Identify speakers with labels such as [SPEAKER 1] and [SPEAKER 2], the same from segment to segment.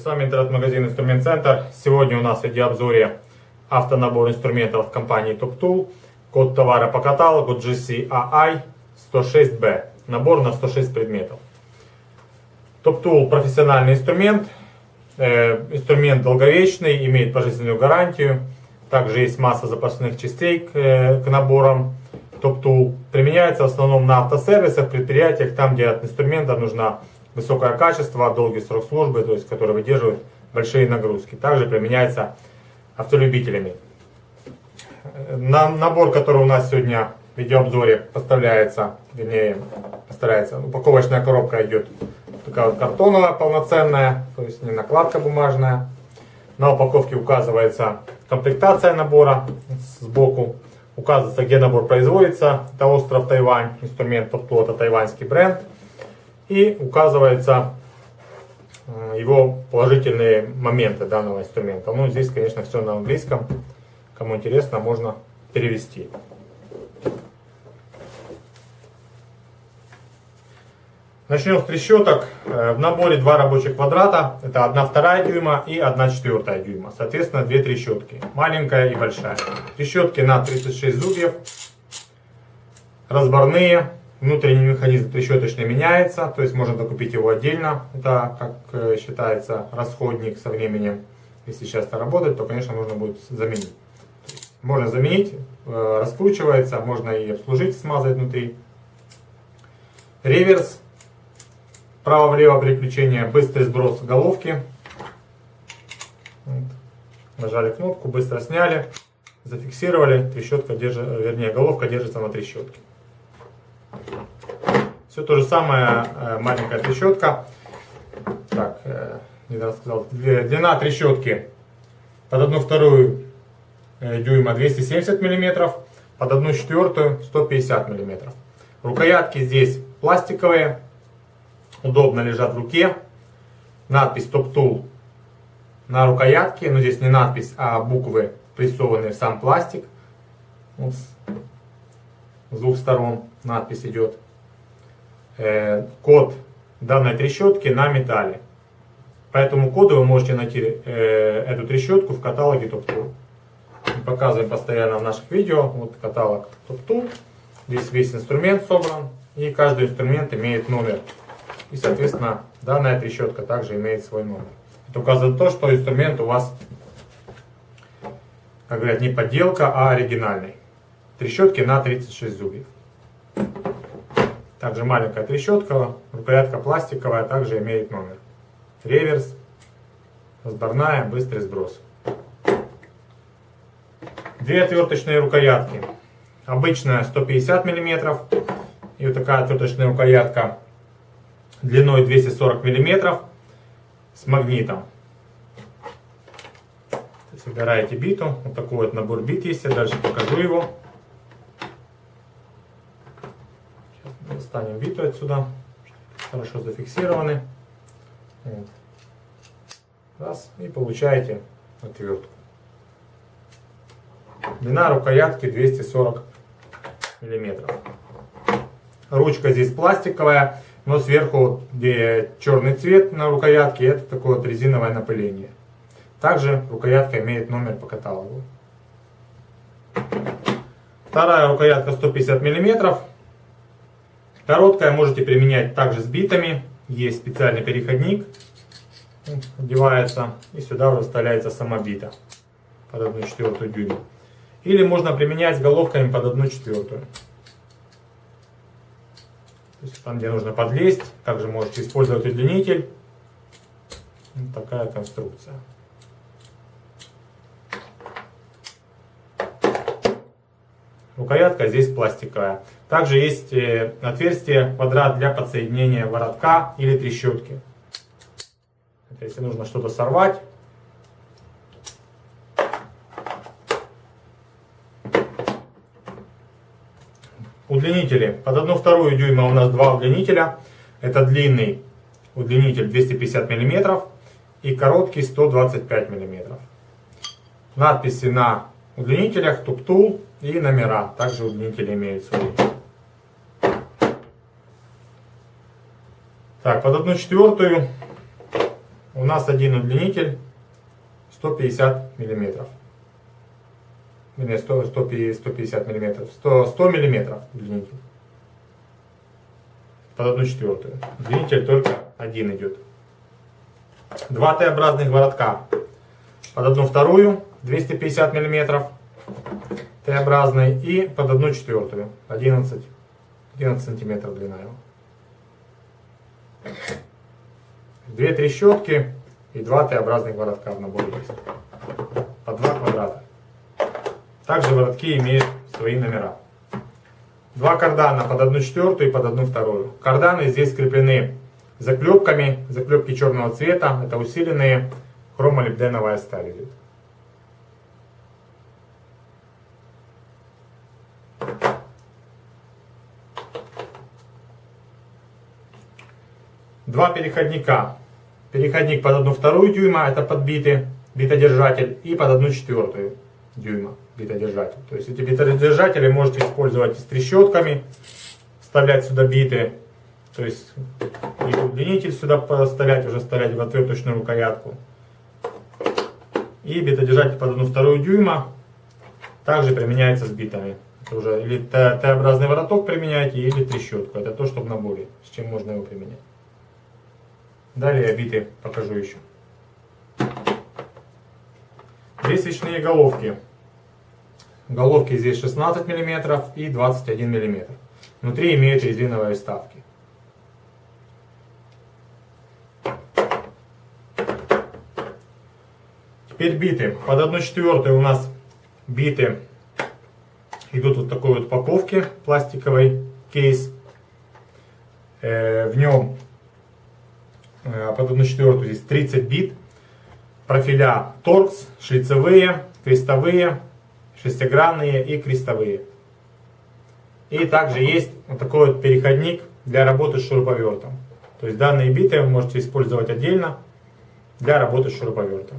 [SPEAKER 1] с вами интернет-магазин Инструмент Центр. Сегодня у нас в видеообзоре автонабор инструментов компании TopTool. Код товара по каталогу GCAI 106B. Набор на 106 предметов. TopTool профессиональный инструмент. Э, инструмент долговечный, имеет пожизненную гарантию. Также есть масса запасных частей к, э, к наборам TopTool. Применяется в основном на автосервисах, предприятиях, там где от инструмента нужна высокое качество, долгий срок службы, то есть который выдерживает большие нагрузки. Также применяется автолюбителями. На, набор, который у нас сегодня в видеообзоре поставляется, вернее, поставляется, упаковочная коробка идет такая вот картоновая, полноценная, то есть не накладка бумажная. На упаковке указывается комплектация набора сбоку, указывается, где набор производится, это остров Тайвань, инструмент подплота, тайваньский бренд – и указывается э, его положительные моменты данного инструмента. Ну, здесь, конечно, все на английском. Кому интересно, можно перевести. Начнем с трещоток. Э, в наборе два рабочих квадрата. Это 1 вторая дюйма и 1 четвертая дюйма. Соответственно, две трещотки. Маленькая и большая. Трещотки на 36 зубьев. Разборные. Внутренний механизм трещоточно меняется, то есть можно докупить его отдельно. Это, как э, считается, расходник со временем. Если часто работать, то, конечно, нужно будет заменить. Можно заменить, э, раскручивается, можно и обслужить, смазать внутри. Реверс, право-влево переключение, быстрый сброс головки. Нажали кнопку, быстро сняли, зафиксировали, трещотка держит, вернее, головка держится на трещотке. Все то же самое, э, маленькая трещотка. Так, э, не рассказал. Длина трещотки под одну вторую э, дюйма 270 мм, под одну четвертую 150 мм. Рукоятки здесь пластиковые, удобно лежат в руке. Надпись Top Tool на рукоятке, но здесь не надпись, а буквы, прессованные в сам пластик. Вот с двух сторон надпись идет. Э, код данной трещотки на металле. Поэтому коды вы можете найти э, эту трещотку в каталоге TopTool. Мы показываем постоянно в наших видео. Вот каталог TopTool. Здесь весь инструмент собран. И каждый инструмент имеет номер. И, соответственно, данная трещотка также имеет свой номер. Это указывает то, что инструмент у вас, как говорят, не подделка, а оригинальный. Трещотки на 36 зубьев. Также маленькая трещотка, рукоятка пластиковая, также имеет номер. Реверс, сборная, быстрый сброс. Две отверточные рукоятки. Обычная 150 мм и вот такая отверточная рукоятка длиной 240 мм с магнитом. Собираете биту, вот такой вот набор бит есть, я дальше покажу его. Достанем виту отсюда. Хорошо зафиксированы. Вот. Раз. И получаете отвертку. Длина рукоятки 240 миллиметров. Ручка здесь пластиковая, но сверху, где черный цвет на рукоятке, это такое вот резиновое напыление. Также рукоятка имеет номер по каталогу. Вторая рукоятка 150 миллиметров. Короткая можете применять также с битами. Есть специальный переходник, одевается и сюда уже вставляется сама бита под 1 четвертую дюйма. Или можно применять головками под 1 четвертую. То есть там, где нужно подлезть, также можете использовать удлинитель. Вот такая конструкция. Рукоятка здесь пластиковая. Также есть э, отверстие квадрат для подсоединения воротка или трещотки. Это если нужно что-то сорвать. Удлинители. Под одну вторую дюйма у нас два удлинителя. Это длинный удлинитель 250 мм и короткий 125 мм. Надписи на удлинителях, туптул и номера. Также удлинители имеют свои. Так, под одну четвертую у нас один удлинитель 150 миллиметров. Или 100, 150 миллиметров. 100, 100 миллиметров удлинитель. Под одну четвертую. Удлинитель только один идет. Два Т-образных воротка. Под одну вторую 250 миллиметров. Т-образный и под одну четвертую 11, 11 сантиметров длина его. Две трещотки и два Т-образных воротка в наборе есть. По два квадрата. Также воротки имеют свои номера. Два кардана под одну четвертую и под одну вторую. Карданы здесь скреплены заклепками. Заклепки черного цвета. Это усиленные хромолибденовая сталь идет. два переходника. Переходник под одну вторую дюйма, это подбитый битодержатель, и под одну четвертую дюйма битодержатель. То есть эти битодержатели можете использовать и с трещотками, вставлять сюда биты, то есть и удлинитель сюда поставлять уже вставлять в отверточную рукоятку. И битодержатель под одну вторую дюйма также применяется с битами. Это уже или Т-образный вороток применяете, или трещотку. Это то, что в наборе, с чем можно его применять. Далее биты покажу еще. Здесь головки. Головки здесь 16 мм и 21 мм. Внутри имеют резиновые вставки. Теперь биты. Под 1 четвертую у нас биты идут вот такой вот упаковке пластиковый кейс. Э, в нем Э, а под 1.4 здесь 30 бит, профиля торкс, шлицевые, крестовые, шестигранные и крестовые. И также есть вот такой вот переходник для работы с шуруповертом. То есть данные биты вы можете использовать отдельно для работы с шуруповертом.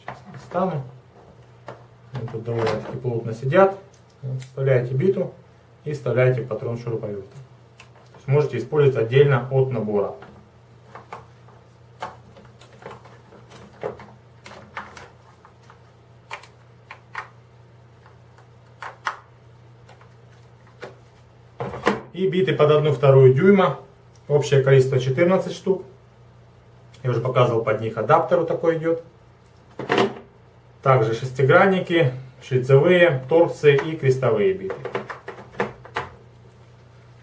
[SPEAKER 1] Сейчас достану. тут довольно-таки плотно сидят. Вставляете биту и вставляете патрон шуруповерта можете использовать отдельно от набора. И биты под 1,2 дюйма, общее количество 14 штук. Я уже показывал под них адаптер вот такой идет. Также шестигранники, шлицевые, торцы и крестовые биты.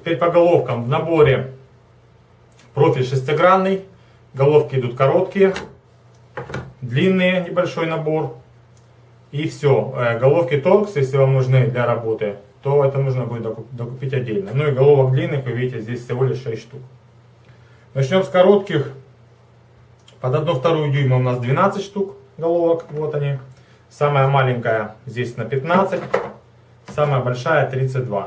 [SPEAKER 1] Теперь по головкам. В наборе профиль шестигранный, головки идут короткие, длинные, небольшой набор. И все. Э, головки торкс, если вам нужны для работы, то это нужно будет докупить отдельно. Ну и головок длинных, вы видите, здесь всего лишь 6 штук. Начнем с коротких. Под 1,2 дюйма у нас 12 штук головок. Вот они. Самая маленькая здесь на 15. Самая большая 32.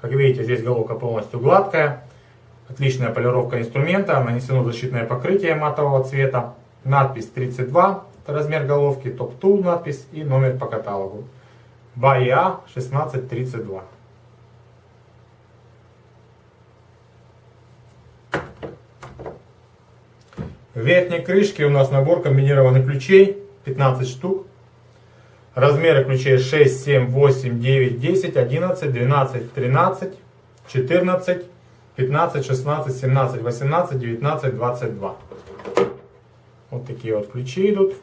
[SPEAKER 1] Как видите, здесь головка полностью гладкая. Отличная полировка инструмента. Нанесено защитное покрытие матового цвета. Надпись 32, размер головки, топ-тул надпись и номер по каталогу. БАИА 1632. В верхней крышке у нас набор комбинированных ключей, 15 штук. Размеры ключей 6, 7, 8, 9, 10, 11, 12, 13, 14, 15, 16, 17, 18, 19, 22. Вот такие вот ключи идут.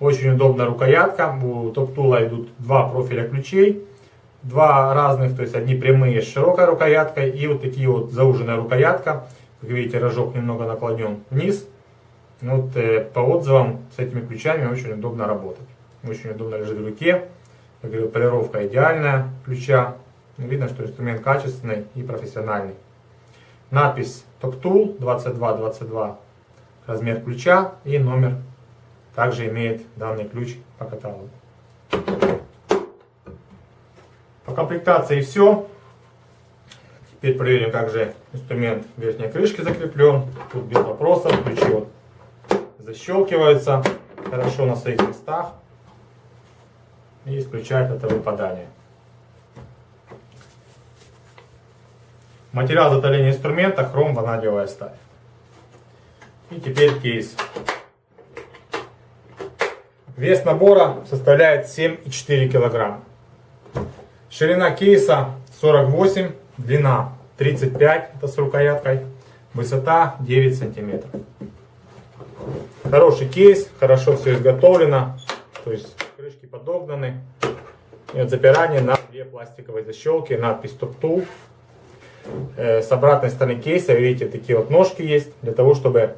[SPEAKER 1] Очень удобная рукоятка. У топтула идут два профиля ключей. Два разных, то есть одни прямые с широкой рукояткой и вот такие вот зауженная рукоятка. Как видите, рожок немного наклонен вниз. Вот э, по отзывам с этими ключами очень удобно работать очень удобно лежит в руке. Как говорю, полировка идеальная ключа. Ну, видно, что инструмент качественный и профессиональный. Надпись Top Tool 2222, размер ключа и номер также имеет данный ключ по каталогу. По комплектации все. Теперь проверим, как же инструмент в верхней крышке закреплен. Тут без вопросов, ключи вот защелкиваются хорошо на своих местах и исключает это выпадание. Материал затоления инструмента хром ванадиевая сталь. И теперь кейс. Вес набора составляет 7,4 кг. Ширина кейса 48, длина 35, это с рукояткой, высота 9 см. Хороший кейс, хорошо все изготовлено. То есть крышки подогнаны. И вот запирание на две пластиковые защелки, надпись TurTool. Э, с обратной стороны кейса, видите, такие вот ножки есть, для того, чтобы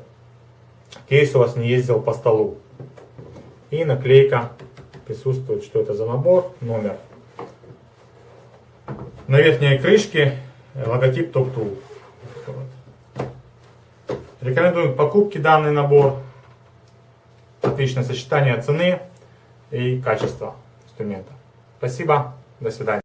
[SPEAKER 1] кейс у вас не ездил по столу. И наклейка присутствует, что это за набор, номер. На верхней крышке э, логотип TurTool. Рекомендую к покупке данный набор. Отличное сочетание цены и качество инструмента. Спасибо, до свидания.